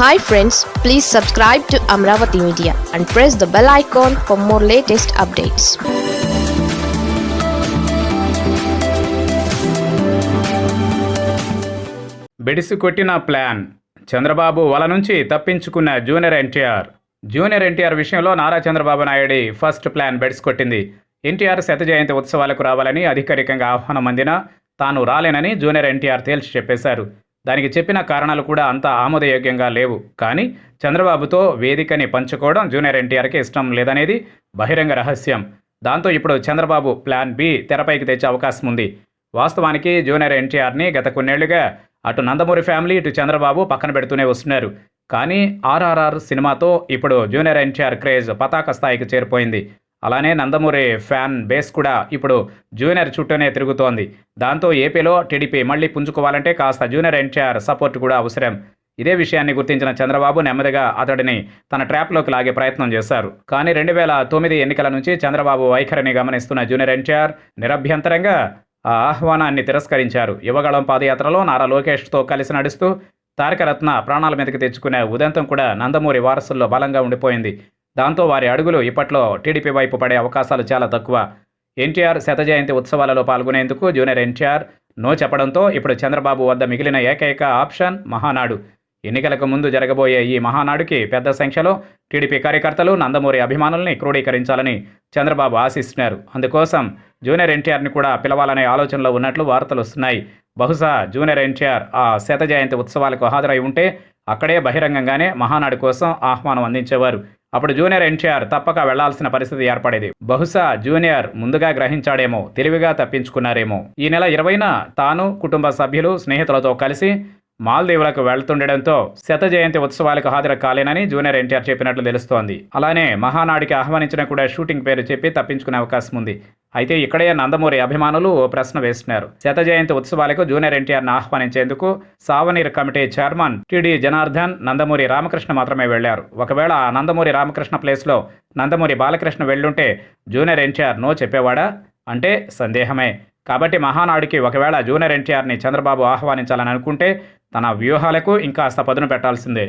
Hi friends please subscribe to Amaravati media and press the bell icon for more latest updates బెడిసి కొట్టిన plan. Chandrababu వల నుంచి తప్పించుకున్న junior NTR. Junior NTR విషయంలో నారా చంద్రబాబు నాయుడి ఫస్ట్ ప్లాన్ బెడిసి కొట్టింది. ఎన్టీఆర్ శత జయంతి ఉత్సవాలకు రావాలని అధికారికంగా ఆహ్వానం అందినా తాను రాలేనని జూనియర్ ఎన్టీఆర్ తేల్చి చెప్పేశారు. దానికి చెప్పిన కారణాలు కూడా అంత ఆమోదయోగ్యంగా లేవు. కానీ చంద్రబాబుతో వేదికని పంచుకోవడం జూనియర్ ఎన్టీఆర్కి ఇష్టం లేదనేది బహిరంగ రహస్యం. దాంతో ఇప్పుడు చంద్రబాబు ప్లాన్ బి తెరపైకి తెచ్చే అవకాశం ఉంది. వాస్తవానికి జూనియర్ ఎన్టీఆర్ని గత కొన్నేళ్ళుగా అటు నందమూరి ఫ్యామిలీ ఇటు చంద్రబాబు పక్కన పెడుతూనే వస్తున్నారు. కానీ ఆర్ఆర్ఆర్ సినిమాతో ఇప్పుడు జూనియర్ ఎన్టీఆర్ క్రేజ్ పతాక స్థాయికి చేరిపోయింది. అలానే నందమూరి ఫ్యాన్ బేస్ కూడా ఇప్పుడు జూనియర్ చుట్టూనే తిరుగుతోంది. దాంతో ఏపీలో టీడీపీ మళ్ళీ పుంజుకోవాలంటే కాస్త జూనియర్ ఎన్టీఆర్ సపోర్ట్ కూడా అవసరం. ఇదే విషయాన్ని గుర్తించిన చంద్రబాబు నెమ్మదిగా అతడిని తన ట్రాప్లోకి లాగే ప్రయత్నం చేశారు. కానీ రెండు వేల తొమ్మిది ఎన్నికల నుంచి చంద్రబాబు వైఖరిని గమనిస్తున్న జూనియర్ ఎన్టీఆర్ నిరభ్యంతరంగా ఆ ఆహ్వానాన్ని తిరస్కరించారు. యువగళం పాదయాత్రలో నారా లోకేష్తో కలిసి నడుస్తూ తారకరత్న ప్రాణాల మీదకి తెచ్చుకునే ఉదంతం కూడా నందమూరి వారసుల్లో బలంగా ఉండిపోయింది. దాంతో వారి అడుగులు ఇప్పట్లో టీడీపీ వైపు పడే అవకాశాలు చాలా తక్కువ. ఎన్టీఆర్ శతజయంతి ఉత్సవాలలో పాల్గొనేందుకు జూనియర్ ఎన్టీఆర్ నో చెప్పడంతో ఇప్పుడు చంద్రబాబు వద్ద మిగిలిన ఏకైక ఆప్షన్ మహానాడు. ఎన్నికలకు ముందు జరగబోయే ఈ మహానాడుకి పెద్ద సంఖ్యలో టీడీపీ కార్యకర్తలు నందమూరి అభిమానుల్ని క్రోడీకరించాలని చంద్రబాబు ఆశిస్తున్నారు. అందుకోసం జూనియర్ ఎన్టీఆర్ని కూడా పిలవాలనే ఆలోచనలో ఉన్నట్లు వార్తలు వస్తున్నాయి. బహుశా జూనియర్ ఎన్టీఆర్ ఆ శత జయంతి ఉత్సవాలకు హాజరై ఉంటే అక్కడే బహిరంగంగానే మహానాడు కోసం ఆహ్వానం అందించేవారు. అప్పుడు జూనియర్ ఎన్టీఆర్ తప్పక వెళ్ళాల్సిన పరిస్థితి ఏర్పడేది. బహుశా జూనియర్ ముందుగా గ్రహించాడేమో తెలివిగా తప్పించుకున్నారేమో. ఈ నెల ఇరవైన తాను కుటుంబ సభ్యులు స్నేహితులతో కలిసి మాల్దీవులకు వెళ్తుండటంతో శత జయంతి ఉత్సవాలకు హాజరు కాలేనని జూనియర్ ఎన్టీఆర్ చెప్పినట్లు తెలుస్తోంది. అలానే మహానాడికి ఆహ్వానించిన కూడా షూటింగ్ పేరు చెప్పి తప్పించుకునే అవకాశం ఉంది. అయితే ఇక్కడే నందమూరి అభిమానులు ఓ ప్రశ్న వేస్తున్నారు. శత జయంతి ఉత్సవాలకు జూనియర్ ఎన్టీఆర్ను ఆహ్వానించేందుకు souvenir committee chairman T D Janardhan Nandamuri Ramakrishna మాత్రమే వెళ్ళారు. ఒకవేళ ఆ నందమూరి రామకృష్ణ ప్లేస్లో నందమూరి బాలకృష్ణ వెళ్ళుంటే జూనియర్ ఎన్టీఆర్ నో చెప్పేవాడా? అంటే సందేహమే. కాబట్టి మహానాడుకి ఒకవేళ జూనియర్ ఎన్టీఆర్ని చంద్రబాబు ఆహ్వానించాలని అనుకుంటే తన వ్యూహాలకు ఇంకాస్త పదును పెట్టాల్సిందే.